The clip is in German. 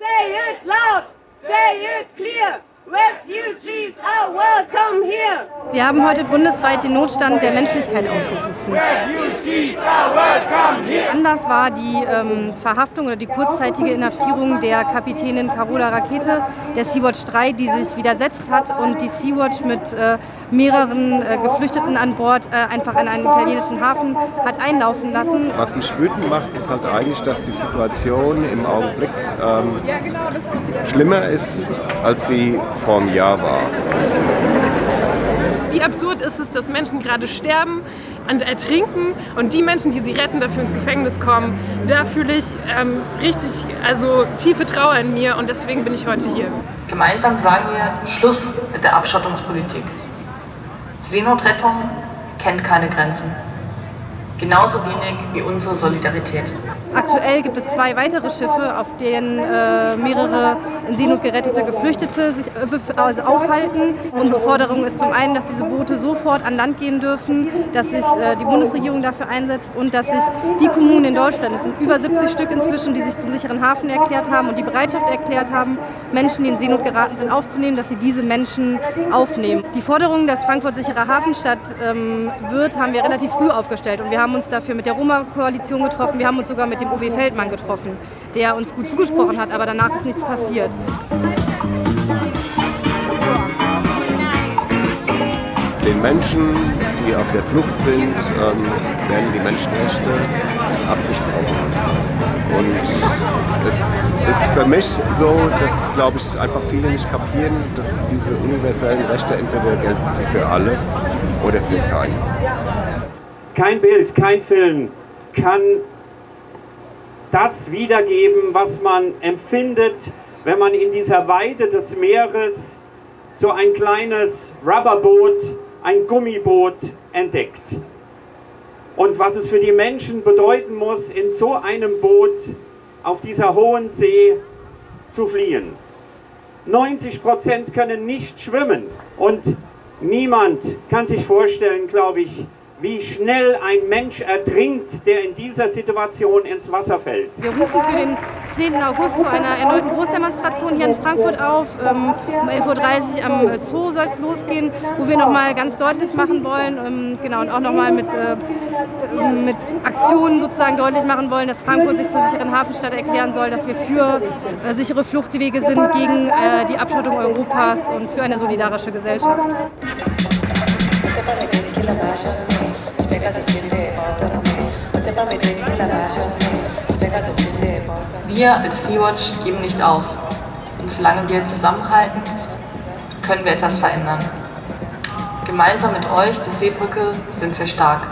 Say it loud, say it clear. Refugees are welcome here. Wir haben heute bundesweit den Notstand der Menschlichkeit ausgerufen. Anders war die ähm, Verhaftung oder die kurzzeitige Inhaftierung der Kapitänin Carola Rakete der Sea-Watch 3, die sich widersetzt hat und die Sea-Watch mit äh, mehreren äh, Geflüchteten an Bord äh, einfach in einen italienischen Hafen hat einlaufen lassen. Was mich wütend macht, ist halt eigentlich, dass die Situation im Augenblick ähm, schlimmer ist, als sie vor einem Jahr war. Wie absurd ist es, dass Menschen gerade sterben und ertrinken und die Menschen, die sie retten, dafür ins Gefängnis kommen. Da fühle ich ähm, richtig also tiefe Trauer in mir und deswegen bin ich heute hier. Gemeinsam sagen wir Schluss mit der Abschottungspolitik. Seenotrettung kennt keine Grenzen. Genauso wenig wie unsere Solidarität. Aktuell gibt es zwei weitere Schiffe, auf denen äh, mehrere in Seenot gerettete Geflüchtete sich äh, also aufhalten. Unsere Forderung ist zum einen, dass diese Boote sofort an Land gehen dürfen, dass sich äh, die Bundesregierung dafür einsetzt und dass sich die Kommunen in Deutschland, es sind über 70 Stück inzwischen, die sich zum sicheren Hafen erklärt haben und die Bereitschaft erklärt haben, Menschen, die in Seenot geraten sind, aufzunehmen, dass sie diese Menschen aufnehmen. Die Forderung, dass Frankfurt sicherer Hafenstadt ähm, wird, haben wir relativ früh aufgestellt und wir haben uns dafür mit der Roma-Koalition getroffen, wir haben uns sogar mit mit dem OB Feldmann getroffen, der uns gut zugesprochen hat, aber danach ist nichts passiert. Den Menschen, die auf der Flucht sind, ähm, werden die Menschenrechte abgesprochen. Und es ist für mich so, dass, glaube ich, einfach viele nicht kapieren, dass diese universellen Rechte entweder gelten sie für alle oder für keinen. Kein Bild, kein Film kann das wiedergeben, was man empfindet, wenn man in dieser Weite des Meeres so ein kleines Rubberboot, ein Gummiboot entdeckt. Und was es für die Menschen bedeuten muss, in so einem Boot auf dieser hohen See zu fliehen. 90 Prozent können nicht schwimmen und niemand kann sich vorstellen, glaube ich, wie schnell ein Mensch ertrinkt, der in dieser Situation ins Wasser fällt. Wir rufen für den 10. August zu einer erneuten Großdemonstration hier in Frankfurt auf. Ähm, um 11.30 Uhr am äh, Zoo soll es losgehen, wo wir nochmal ganz deutlich machen wollen, ähm, genau, und auch nochmal mit, äh, mit Aktionen sozusagen deutlich machen wollen, dass Frankfurt sich zur sicheren Hafenstadt erklären soll, dass wir für äh, sichere Fluchtwege sind gegen die Abschottung Europas und für eine solidarische Gesellschaft. Wir als Sea-Watch geben nicht auf. Und solange wir zusammenhalten, können wir etwas verändern. Gemeinsam mit euch, der Seebrücke, sind wir stark.